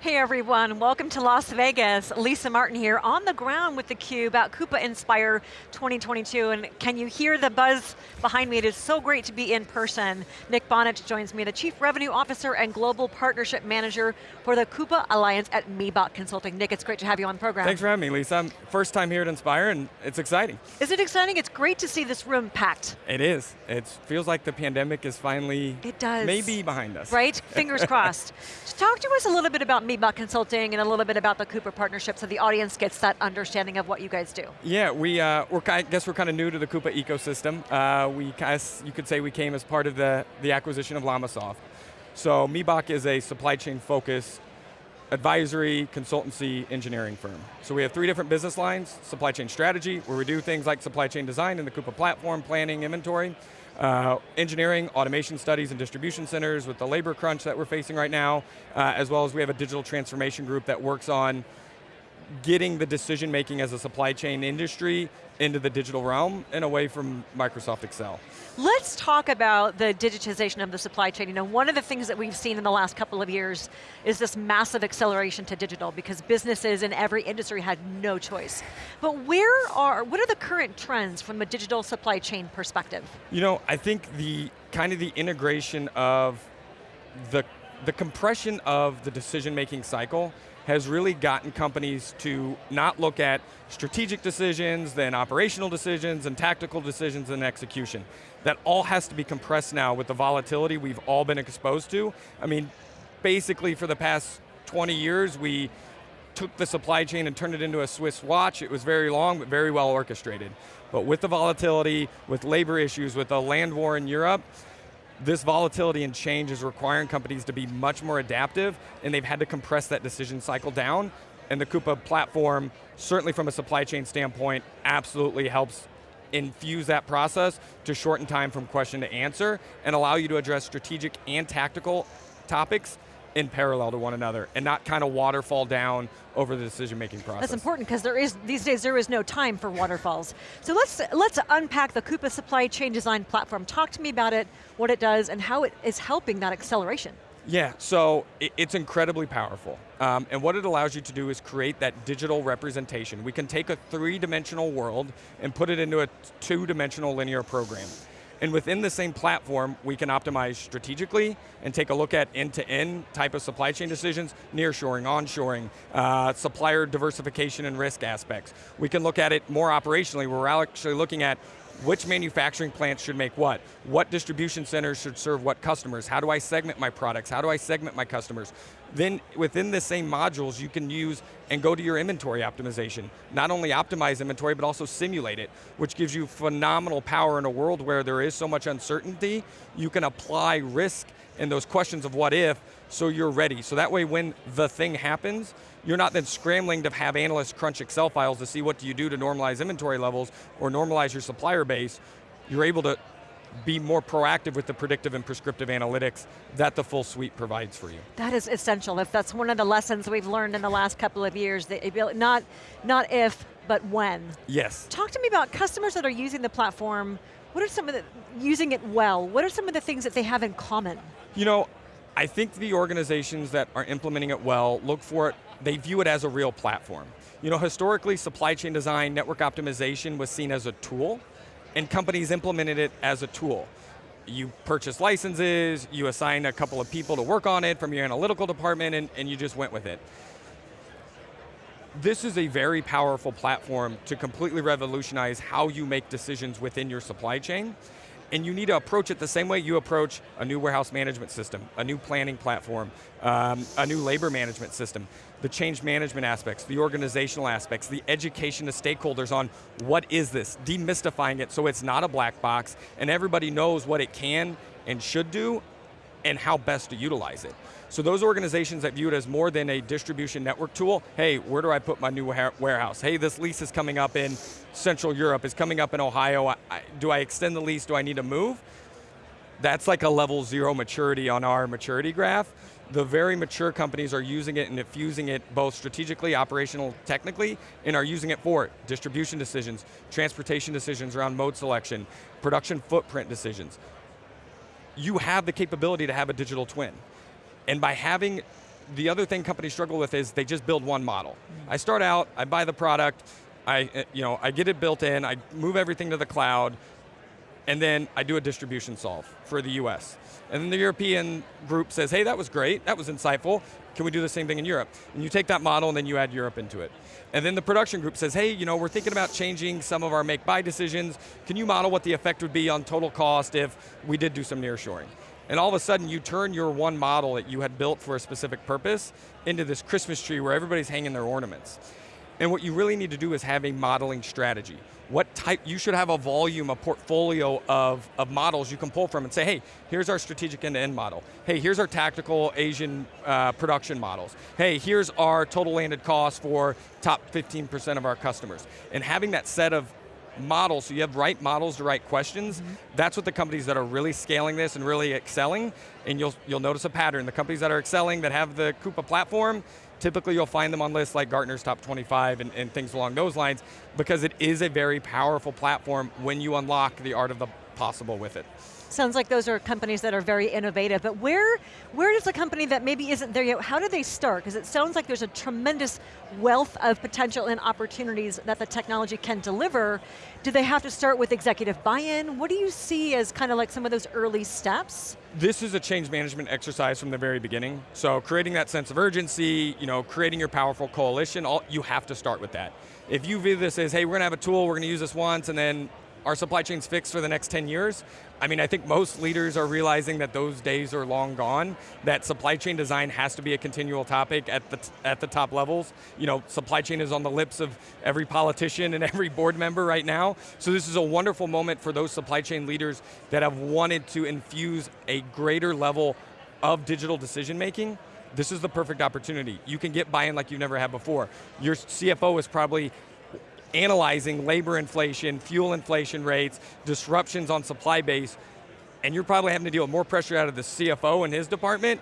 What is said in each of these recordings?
Hey everyone, welcome to Las Vegas. Lisa Martin here, on the ground with theCUBE at Coupa Inspire 2022, and can you hear the buzz behind me? It is so great to be in person. Nick Bonich joins me, the Chief Revenue Officer and Global Partnership Manager for the Coupa Alliance at Miebach Consulting. Nick, it's great to have you on the program. Thanks for having me, Lisa. I'm first time here at Inspire, and it's exciting. Is it exciting? It's great to see this room packed. It is. It feels like the pandemic is finally it does. maybe behind us. Right, fingers crossed. So talk to us a little bit about Miebach Consulting and a little bit about the Coupa partnership so the audience gets that understanding of what you guys do. Yeah, we, uh, we're, I guess we're kind of new to the Coupa ecosystem. Uh, we, you could say we came as part of the, the acquisition of Llamasoft. So Miebach is a supply chain focused advisory, consultancy, engineering firm. So we have three different business lines, supply chain strategy, where we do things like supply chain design in the Coupa platform, planning, inventory, uh, engineering, automation studies, and distribution centers with the labor crunch that we're facing right now, uh, as well as we have a digital transformation group that works on getting the decision making as a supply chain industry into the digital realm and away from Microsoft Excel. Let's talk about the digitization of the supply chain. You know, one of the things that we've seen in the last couple of years is this massive acceleration to digital because businesses in every industry had no choice. But where are, what are the current trends from a digital supply chain perspective? You know, I think the kind of the integration of the, the compression of the decision-making cycle has really gotten companies to not look at strategic decisions, then operational decisions, and tactical decisions and execution. That all has to be compressed now with the volatility we've all been exposed to. I mean, basically for the past 20 years, we took the supply chain and turned it into a Swiss watch. It was very long, but very well orchestrated. But with the volatility, with labor issues, with the land war in Europe, this volatility and change is requiring companies to be much more adaptive, and they've had to compress that decision cycle down, and the Coupa platform, certainly from a supply chain standpoint, absolutely helps infuse that process to shorten time from question to answer, and allow you to address strategic and tactical topics in parallel to one another and not kind of waterfall down over the decision-making process. That's important because there is, these days there is no time for waterfalls. So let's, let's unpack the Coupa Supply Chain Design Platform. Talk to me about it, what it does, and how it is helping that acceleration. Yeah, so it's incredibly powerful. Um, and what it allows you to do is create that digital representation. We can take a three-dimensional world and put it into a two-dimensional linear program. And within the same platform, we can optimize strategically and take a look at end-to-end -end type of supply chain decisions, nearshoring, onshoring, uh, supplier diversification and risk aspects. We can look at it more operationally, we're actually looking at which manufacturing plants should make what? What distribution centers should serve what customers? How do I segment my products? How do I segment my customers? Then within the same modules, you can use and go to your inventory optimization. Not only optimize inventory, but also simulate it, which gives you phenomenal power in a world where there is so much uncertainty, you can apply risk and those questions of what if, so you're ready. So that way when the thing happens, you're not then scrambling to have analysts crunch Excel files to see what do you do to normalize inventory levels or normalize your supplier base. You're able to be more proactive with the predictive and prescriptive analytics that the full suite provides for you. That is essential. If that's one of the lessons we've learned in the last couple of years, that not, not if, but when. Yes. Talk to me about customers that are using the platform, what are some of the, using it well, what are some of the things that they have in common? You know, I think the organizations that are implementing it well look for it, they view it as a real platform. You know, historically, supply chain design, network optimization was seen as a tool, and companies implemented it as a tool. You purchase licenses, you assign a couple of people to work on it from your analytical department, and, and you just went with it. This is a very powerful platform to completely revolutionize how you make decisions within your supply chain and you need to approach it the same way you approach a new warehouse management system, a new planning platform, um, a new labor management system, the change management aspects, the organizational aspects, the education of stakeholders on what is this, demystifying it so it's not a black box and everybody knows what it can and should do and how best to utilize it. So those organizations that view it as more than a distribution network tool, hey, where do I put my new warehouse? Hey, this lease is coming up in Central Europe, is coming up in Ohio, do I extend the lease, do I need to move? That's like a level zero maturity on our maturity graph. The very mature companies are using it and infusing it both strategically, operational, technically, and are using it for distribution decisions, transportation decisions around mode selection, production footprint decisions. You have the capability to have a digital twin. And by having the other thing companies struggle with is they just build one model. I start out, I buy the product, I, uh, you know, I get it built in, I move everything to the cloud, and then I do a distribution solve for the US. And then the European group says, hey, that was great, that was insightful, can we do the same thing in Europe? And you take that model and then you add Europe into it. And then the production group says, hey, you know, we're thinking about changing some of our make-buy decisions, can you model what the effect would be on total cost if we did do some nearshoring? And all of a sudden you turn your one model that you had built for a specific purpose into this Christmas tree where everybody's hanging their ornaments. And what you really need to do is have a modeling strategy. What type, you should have a volume, a portfolio of, of models you can pull from and say, hey, here's our strategic end-to-end -end model. Hey, here's our tactical Asian uh, production models. Hey, here's our total landed cost for top 15% of our customers. And having that set of models, so you have right models to right questions, mm -hmm. that's what the companies that are really scaling this and really excelling, and you'll, you'll notice a pattern. The companies that are excelling, that have the Coupa platform, typically you'll find them on lists like Gartner's top 25 and, and things along those lines, because it is a very powerful platform when you unlock the art of the possible with it. Sounds like those are companies that are very innovative, but where, where does a company that maybe isn't there yet, how do they start? Because it sounds like there's a tremendous wealth of potential and opportunities that the technology can deliver. Do they have to start with executive buy-in? What do you see as kind of like some of those early steps? This is a change management exercise from the very beginning. So creating that sense of urgency, you know, creating your powerful coalition, all, you have to start with that. If you view this as, hey, we're going to have a tool, we're going to use this once, and then our supply chain's fixed for the next 10 years. I mean, I think most leaders are realizing that those days are long gone, that supply chain design has to be a continual topic at the, at the top levels. You know, supply chain is on the lips of every politician and every board member right now. So this is a wonderful moment for those supply chain leaders that have wanted to infuse a greater level of digital decision making this is the perfect opportunity. You can get buy-in like you've never had before. Your CFO is probably analyzing labor inflation, fuel inflation rates, disruptions on supply base, and you're probably having to deal with more pressure out of the CFO and his department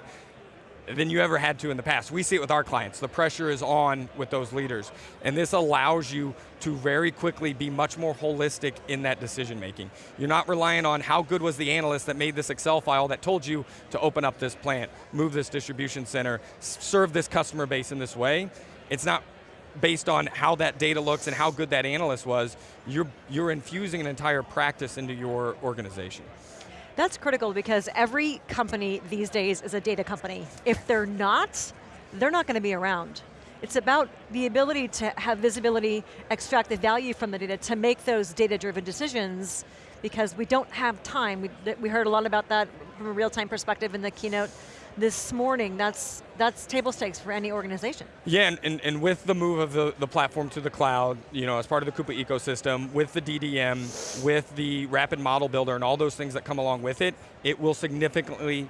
than you ever had to in the past. We see it with our clients. The pressure is on with those leaders. And this allows you to very quickly be much more holistic in that decision making. You're not relying on how good was the analyst that made this Excel file that told you to open up this plant, move this distribution center, serve this customer base in this way. It's not based on how that data looks and how good that analyst was, you're, you're infusing an entire practice into your organization. That's critical because every company these days is a data company. If they're not, they're not going to be around. It's about the ability to have visibility, extract the value from the data to make those data-driven decisions because we don't have time. We, we heard a lot about that from a real-time perspective in the keynote this morning, that's, that's table stakes for any organization. Yeah, and, and, and, with the move of the, the platform to the cloud, you know, as part of the Coupa ecosystem, with the DDM, with the rapid model builder and all those things that come along with it, it will significantly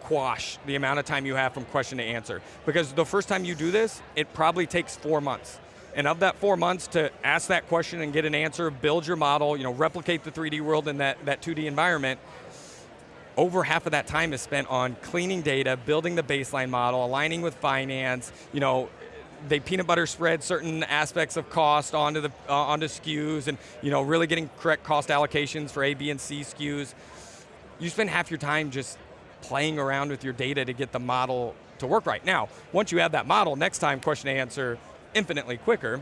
quash the amount of time you have from question to answer. Because the first time you do this, it probably takes four months. And of that four months to ask that question and get an answer, build your model, you know, replicate the 3D world in that, that 2D environment, over half of that time is spent on cleaning data, building the baseline model, aligning with finance, you know, they peanut butter spread certain aspects of cost onto the uh, onto SKUs and you know really getting correct cost allocations for A, B, and C SKUs. You spend half your time just playing around with your data to get the model to work right. Now, once you have that model, next time question answer infinitely quicker,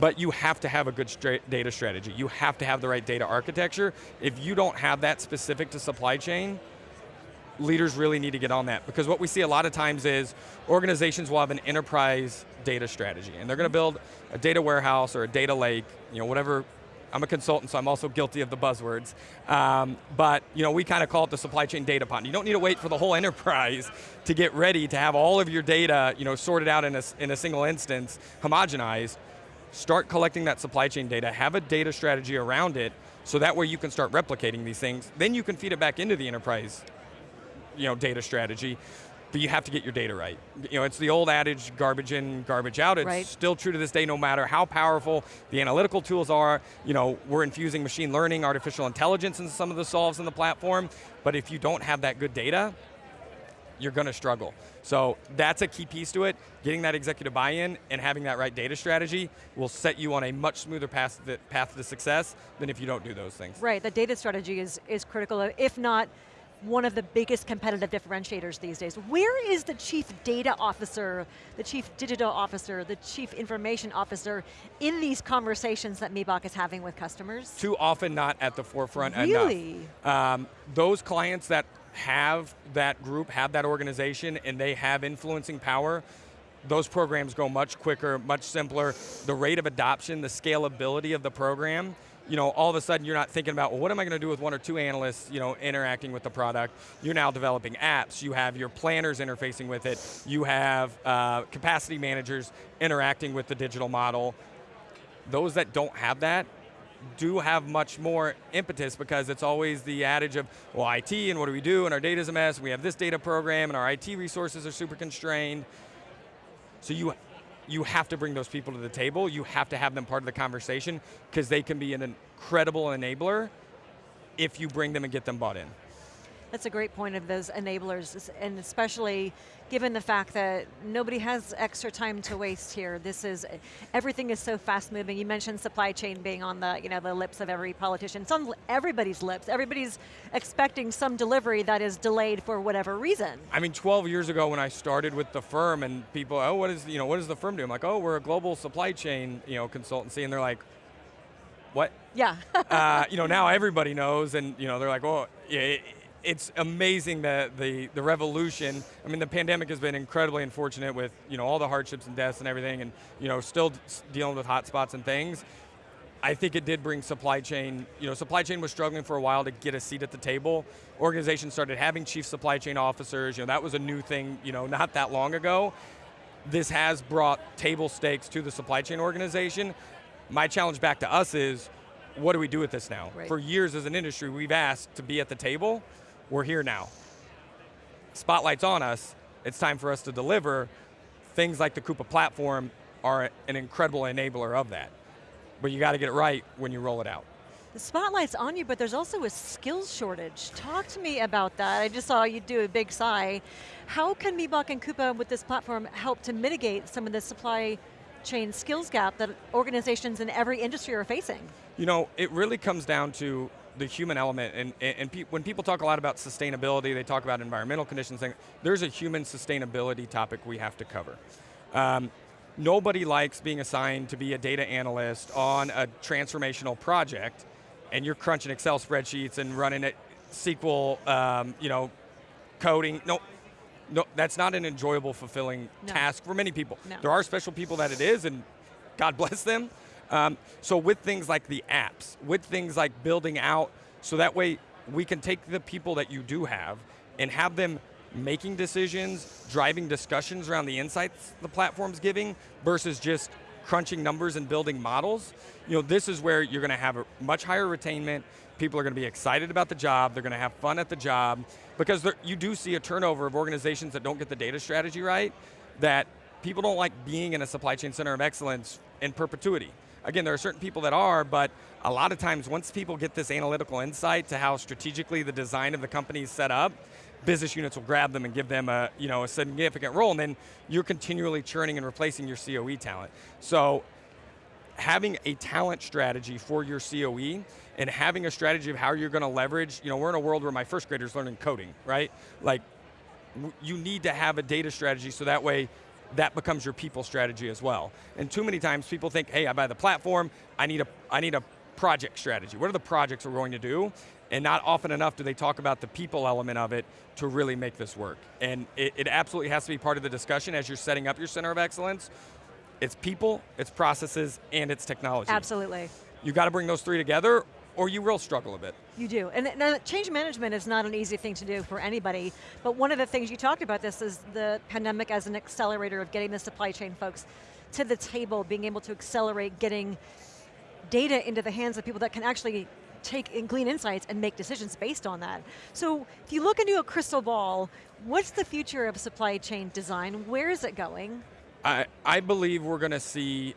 but you have to have a good data strategy. You have to have the right data architecture. If you don't have that specific to supply chain, leaders really need to get on that because what we see a lot of times is organizations will have an enterprise data strategy and they're going to build a data warehouse or a data lake, you know, whatever I'm a consultant, so I'm also guilty of the buzzwords. Um, but you know, we kind of call it the supply chain data pond. You don't need to wait for the whole enterprise to get ready to have all of your data you know, sorted out in a, in a single instance, homogenized start collecting that supply chain data, have a data strategy around it, so that way you can start replicating these things. Then you can feed it back into the enterprise you know, data strategy, but you have to get your data right. You know, it's the old adage, garbage in, garbage out. It's right. still true to this day, no matter how powerful the analytical tools are. You know, we're infusing machine learning, artificial intelligence into some of the solves in the platform, but if you don't have that good data, you're going to struggle. So that's a key piece to it. Getting that executive buy-in and having that right data strategy will set you on a much smoother path to, path to success than if you don't do those things. Right, the data strategy is, is critical. If not, one of the biggest competitive differentiators these days. Where is the chief data officer, the chief digital officer, the chief information officer in these conversations that Miebach is having with customers? Too often not at the forefront really? enough. Um, those clients that have that group, have that organization, and they have influencing power, those programs go much quicker, much simpler. The rate of adoption, the scalability of the program, you know, all of a sudden you're not thinking about, well, what am I going to do with one or two analysts, you know, interacting with the product? You're now developing apps. You have your planners interfacing with it. You have uh, capacity managers interacting with the digital model. Those that don't have that do have much more impetus because it's always the adage of, well, IT and what do we do, and our data's a mess, we have this data program, and our IT resources are super constrained. So you you have to bring those people to the table. You have to have them part of the conversation because they can be an incredible enabler if you bring them and get them bought in. That's a great point of those enablers, and especially given the fact that nobody has extra time to waste here. This is, everything is so fast moving. You mentioned supply chain being on the, you know, the lips of every politician. It's on everybody's lips. Everybody's expecting some delivery that is delayed for whatever reason. I mean, 12 years ago when I started with the firm and people, oh, what is, you know, what does the firm do? I'm like, oh, we're a global supply chain, you know, consultancy, and they're like, what? Yeah. uh, you know, now everybody knows, and you know, they're like, oh, yeah, it's amazing that the, the revolution, I mean the pandemic has been incredibly unfortunate with you know, all the hardships and deaths and everything and you know, still dealing with hotspots and things. I think it did bring supply chain, you know, supply chain was struggling for a while to get a seat at the table. Organizations started having chief supply chain officers, you know, that was a new thing, you know, not that long ago. This has brought table stakes to the supply chain organization. My challenge back to us is, what do we do with this now? Right. For years as an industry, we've asked to be at the table, we're here now. Spotlight's on us, it's time for us to deliver. Things like the Coupa platform are an incredible enabler of that. But you got to get it right when you roll it out. The spotlight's on you, but there's also a skills shortage. Talk to me about that. I just saw you do a big sigh. How can Miebach and Coupa with this platform help to mitigate some of the supply chain skills gap that organizations in every industry are facing? You know, it really comes down to the human element, and, and pe when people talk a lot about sustainability, they talk about environmental conditions, there's a human sustainability topic we have to cover. Um, nobody likes being assigned to be a data analyst on a transformational project, and you're crunching Excel spreadsheets and running it SQL, um, you know, coding. No, no, that's not an enjoyable, fulfilling no. task for many people. No. There are special people that it is, and God bless them. Um, so with things like the apps, with things like building out, so that way we can take the people that you do have and have them making decisions, driving discussions around the insights the platform's giving versus just crunching numbers and building models. You know, this is where you're going to have a much higher retainment, people are going to be excited about the job, they're going to have fun at the job, because you do see a turnover of organizations that don't get the data strategy right, that people don't like being in a supply chain center of excellence in perpetuity. Again, there are certain people that are, but a lot of times once people get this analytical insight to how strategically the design of the company is set up, business units will grab them and give them a, you know, a significant role, and then you're continually churning and replacing your COE talent. So having a talent strategy for your COE and having a strategy of how you're going to leverage, you know, we're in a world where my first graders learning coding, right? Like, you need to have a data strategy so that way that becomes your people strategy as well. And too many times people think, hey, I buy the platform, I need a, I need a project strategy. What are the projects we're going to do? And not often enough do they talk about the people element of it to really make this work. And it, it absolutely has to be part of the discussion as you're setting up your center of excellence. It's people, it's processes, and it's technology. Absolutely. You got to bring those three together or you will struggle a bit. You do, and now, change management is not an easy thing to do for anybody, but one of the things you talked about this is the pandemic as an accelerator of getting the supply chain folks to the table, being able to accelerate getting data into the hands of people that can actually take and glean insights and make decisions based on that. So if you look into a crystal ball, what's the future of supply chain design? Where is it going? I, I believe we're going to see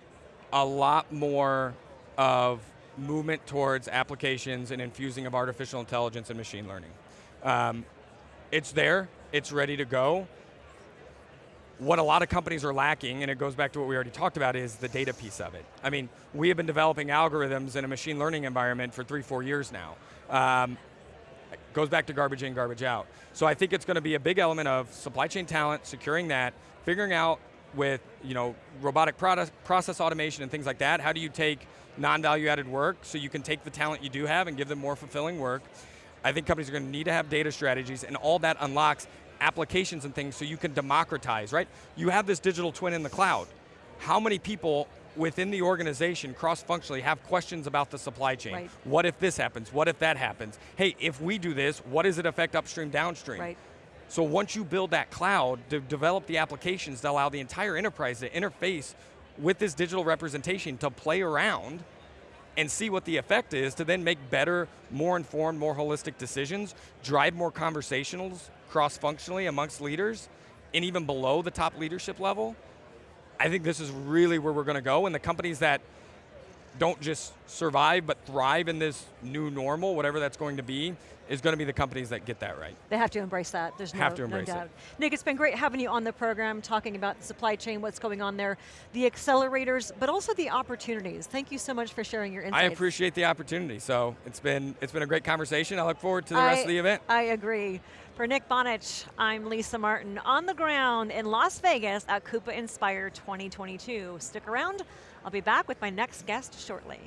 a lot more of movement towards applications and infusing of artificial intelligence and machine learning. Um, it's there, it's ready to go. What a lot of companies are lacking, and it goes back to what we already talked about, is the data piece of it. I mean, we have been developing algorithms in a machine learning environment for three, four years now. Um, goes back to garbage in, garbage out. So I think it's going to be a big element of supply chain talent, securing that, figuring out with you know robotic product, process automation and things like that, how do you take non-value added work so you can take the talent you do have and give them more fulfilling work. I think companies are going to need to have data strategies and all that unlocks applications and things so you can democratize, right? You have this digital twin in the cloud. How many people within the organization, cross-functionally, have questions about the supply chain? Right. What if this happens? What if that happens? Hey, if we do this, what does it affect upstream, downstream? Right. So once you build that cloud, to develop the applications that allow the entire enterprise to interface with this digital representation to play around and see what the effect is to then make better, more informed, more holistic decisions, drive more conversationals cross-functionally amongst leaders, and even below the top leadership level, I think this is really where we're going to go, and the companies that don't just survive but thrive in this new normal, whatever that's going to be, is going to be the companies that get that right. They have to embrace that, there's no, Have to no embrace it. Nick, it's been great having you on the program, talking about the supply chain, what's going on there, the accelerators, but also the opportunities. Thank you so much for sharing your insights. I appreciate the opportunity. So it's been it's been a great conversation. I look forward to the rest of the event. I agree. For Nick Bonich, I'm Lisa Martin on the ground in Las Vegas at Coupa Inspire 2022. Stick around, I'll be back with my next guest shortly.